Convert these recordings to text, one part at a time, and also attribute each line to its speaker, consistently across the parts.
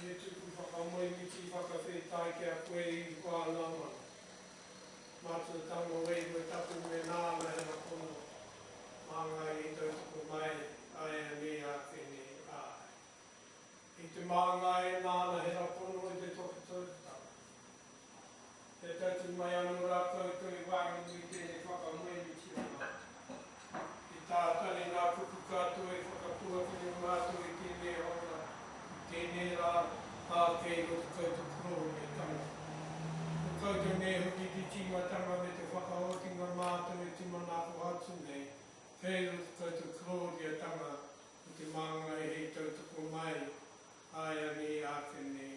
Speaker 1: He tuku whakamoemiti whakawhetai ki a koe i Whānamana. Mātua tama wairua taku me nāna he apono māngai i tautoko mai aianei ake nei āe. I te māngai e nāna he apono i te tohutohutanga. Kia tatū mai anō rātou i toi wāhi nui tēnei whakamoe Mitirama. He tātari ngā kupu katoa e whakapuakina mātou i tēnei hōra, i tēnei rā, ā, kei roto kau te puroro nei tangata. Ko kau te Mēho Didi Tīmatanga me te whakaotinga mātou e tūmanako atu nei, kei roto kau te korohoriatanga o te māngai hei tautoko mai āianei āke nei.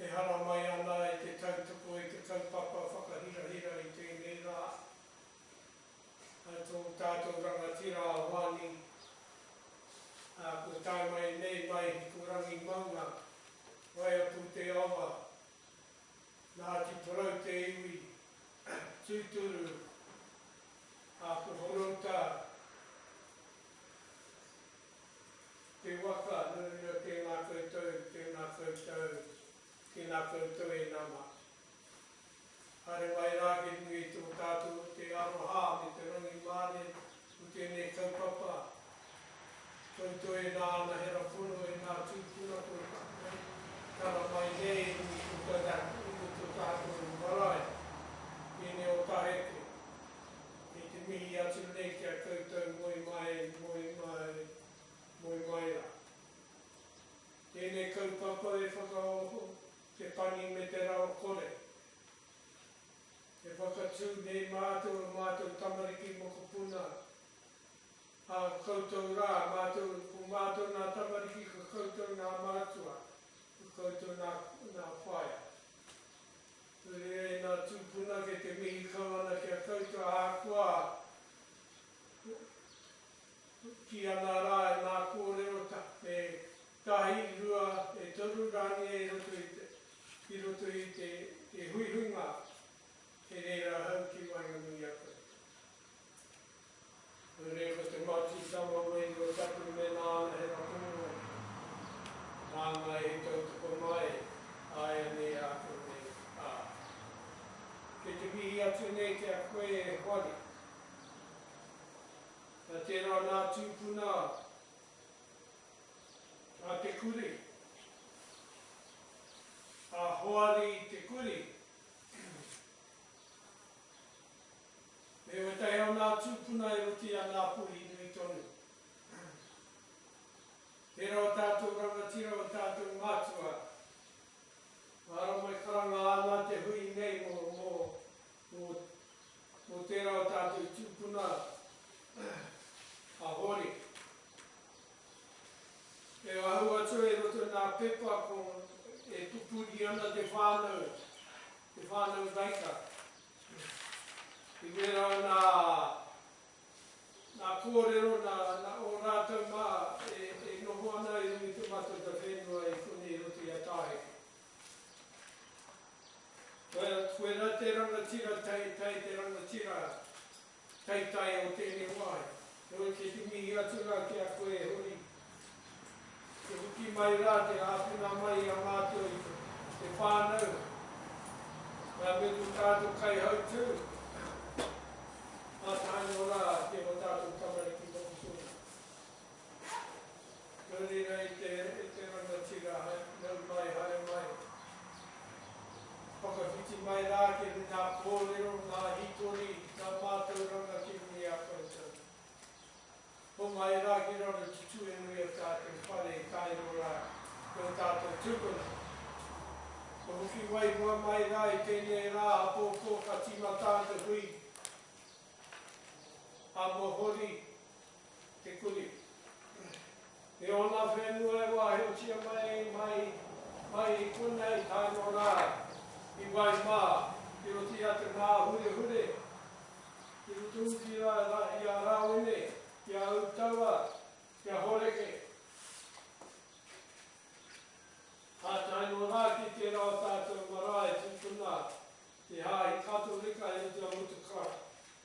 Speaker 1: E hara mai ana e te tautoko i te kaupapa whakahirahira i tēnei rā. Hai tō tātou rangatira a Hoani, ā, kua tae mai nei mai Hikurangi maunga, Waiapu te awa, Ngāti Porou te iwi, tūturu, ā, ko Horouta, Te waka, no no tēnā koutou, tēnā koutou, tēnā koutou e nama. Haere mai rā ki runga i tō tātou o te aroha me te rangimārie o tēnei kaupapa. Koutou e nā anahera pono, e nā tūpuna kua tapuhi tana mai nei i tō tātou marae, tēnei o Taheke. I te mihi atu nei ki a koutou moe mai, moe mai, moe mai ra. Tēnei kaupapa e whakaoho te pani me te rawakore. E whakatū nei mātou o mātou tamariki mokopuna, a koutou rā, mātou, ko mātou nā tamariki, ko koutou nā mātua, ko koutou nā, nā whaea. Nui ai ngā tūpuna kei te mihi kau ana ki a koutou ahakoa kī ana rā e ngā kōrero e tahi, rua, e toru rānei i roto i te, i roto i te, te huihuinga, he reira hau ki waenganui i a koutou. Nui ko te matisanga o Wei Rua Tapu me nāna he whakamua nei. Nāna i tautoko mai āianei āku nei, ā. Kei te mihi atu nei ki a koe e Hoani. Nā tērā nā tūpuna a Te Kuri, a Hoari Te Kuri, Me ētahi o ngā tūpuna e rite i a Ngāpuhi nui tonu. Tērā o tātou rangatira, o tātou mātua. Māra mai karanga āna te hui nei mō, mō, mō, mō tērā o tātou tūpuna a Hōri. E ahu atu e roto i ngā pepa ko, e pupuri ana te whānau, te whānau Raika. I wera ana ngā kōrero nā ō rātou mā e noho ana i runga i te Matatau Whenua i konei roto i a Tāheke. Koe, koe rā te rangatira, tae, tae te rangatira. Hei taea o tēnei wā e. Heoi kei te mihi atu rā ki a koe e Hori, te hoki mai rā, te āwhina mai i a mātou i te whānau, ngā miku tātou kaihautū, mātāino rā, tēnā tātou tamariki mokopuna. Nuri nei te i te rangatira hai nau mai haere mai. Whakawhiti mai rā ki ri ngā kōrero, ngā hikori, ngā mātauranga ki runga i a koutou. Homai rā ki raro te tuenui o tātou whare i taero rā ki o tātou tupuna. Kua hoki waihua mai rā i tēnei rā apōpō ka tīmata te hui a Mohori. Te Kuri. E ōna whenua e wāhiotia mai, mai, mai i konei tae noa rā i wai mā, i roto i a Te Māhurehure, i roto hoki rā i a Rāwene, i a Utawa, i a Horeke, ā, tae noa rā ki tērā o tātou marae tūpuna i Hāhi Katorika i roto i a Mutu Clarke.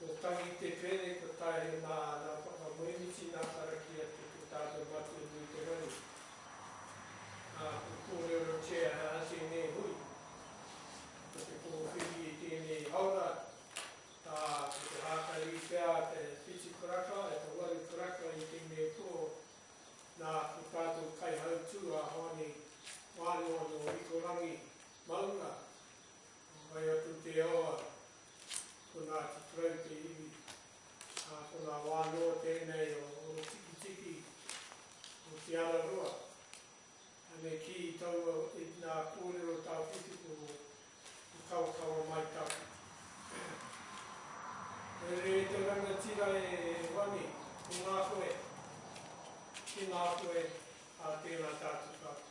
Speaker 1: Ko Tangi Te Pere, ko Taere mā āna whakamoemiti nā karakia ki te tātou matua nui te rangi. Ā, ko Kōrero Chair he aha tēnei hui? Ko te pōwhiri i tēnei haora, ā, ko te hākari pea te whitu karaka, e te waru karaka i tēnei puro, nā, ko tātou kaihautū a Hāne Mānoa nō Hikurangi, Maunga. Ko wai aku te awa, ko Ngāti Porou te iwi, ā, ko ngā wā noa tēnei o Ōtikitiki, o Te Araroa. Anei kī i taua, i ngā kōrero tāwhiti ko Te Kaokawa Maitake. Haere e te rangatira e Wani, ko ngā koe, ki ngā koe, ā, tēnā tātou katoa.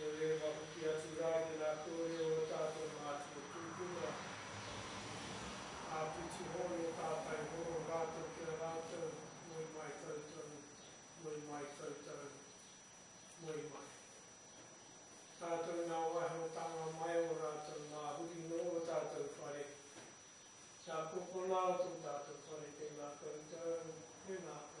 Speaker 1: He rewa hoki atu rā ki ngā kōrero o tātou mātua tūpuna. Āpiti hōnō tātai horo rātou ki a rātou, moe mai koutou, moe mai koutou, moe mai. Tātou
Speaker 2: nā waihoatanga mai o rātou mā huri nō o tātou whare. Nā kōkonā o tō tātou whare tēnā koutou, tēnā koutou.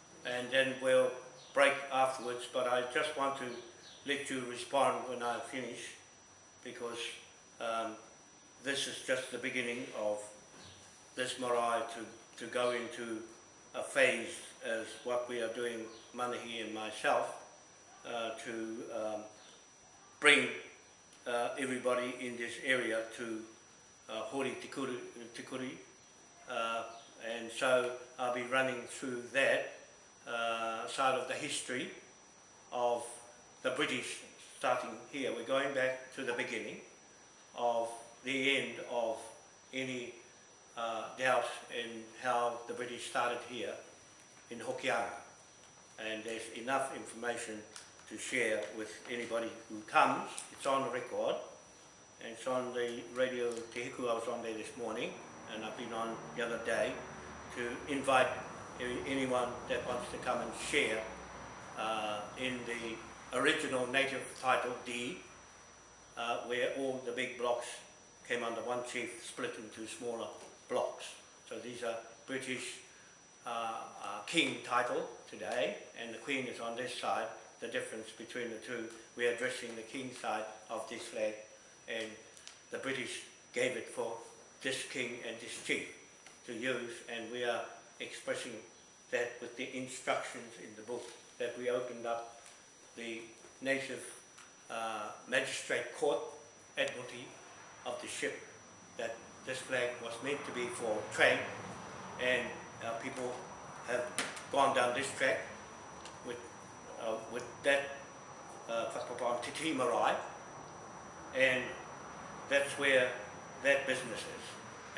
Speaker 2: and then we'll break afterwards but I just want to let you respond when I finish because um, this is just the beginning of this marae to, to go into a phase as what we are doing, Manahi and myself, uh, to um, bring uh, everybody in this area to uh, Hori Tikuri, tikuri uh, and so I'll be running through that uh, side of the history of the British starting here. We're going back to the beginning of the end of any uh, doubt in how the British started here in Hokianga and there's enough information to share with anybody who comes. It's on the record and it's on the radio Hiku, I was on there this morning and I've been on the other day to invite anyone that wants to come and share uh, in the original native title deed uh, where all the big blocks came under one chief split into smaller blocks. So these are British uh, uh, king title today and the queen is on this side the difference between the two. We're addressing the king side of this flag and the British gave it for this king and this chief to use and we are expressing that with the instructions in the book that we opened up the native uh, magistrate court admiralty of the ship that this flag was meant to be for trade and our uh, people have gone down this track uh, with that whakapapa uh, on Te Marae, and that's where that business is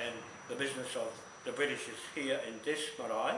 Speaker 2: and the business of the British is here in this marae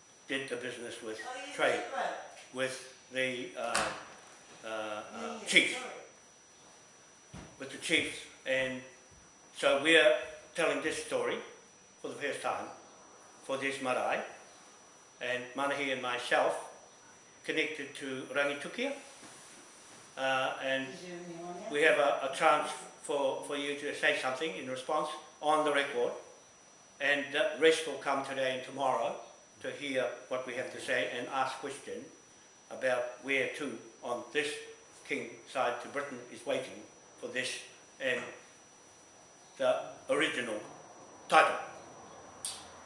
Speaker 2: did the business with
Speaker 3: oh,
Speaker 2: trade, right. with the uh, uh, uh, chiefs, with the chiefs. And so we're telling this story for the first time for this marae, and Manahi and myself connected to Rangitukia, uh, and we have a, a, chance for, for you to say something in response on the record and the rest will come today and tomorrow to hear what we have to say and ask questions about where to on this king side to Britain is waiting for this and um, the original title.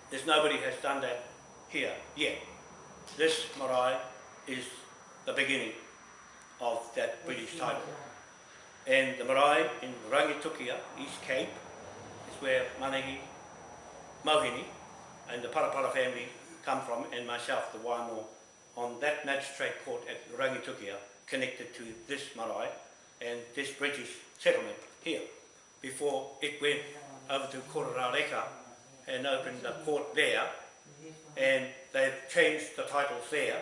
Speaker 2: There's nobody has done that here yet. This marae is the beginning of that British title. And the marae in Rangitukia, East Cape, is where Manahi, Mohini, and the Parapara family come from, and myself, the Waimor, on that magistrate court at Rangitukia, connected to this marae and this British settlement here, before it went over to Korarareka and opened the court there, and they've changed the titles there,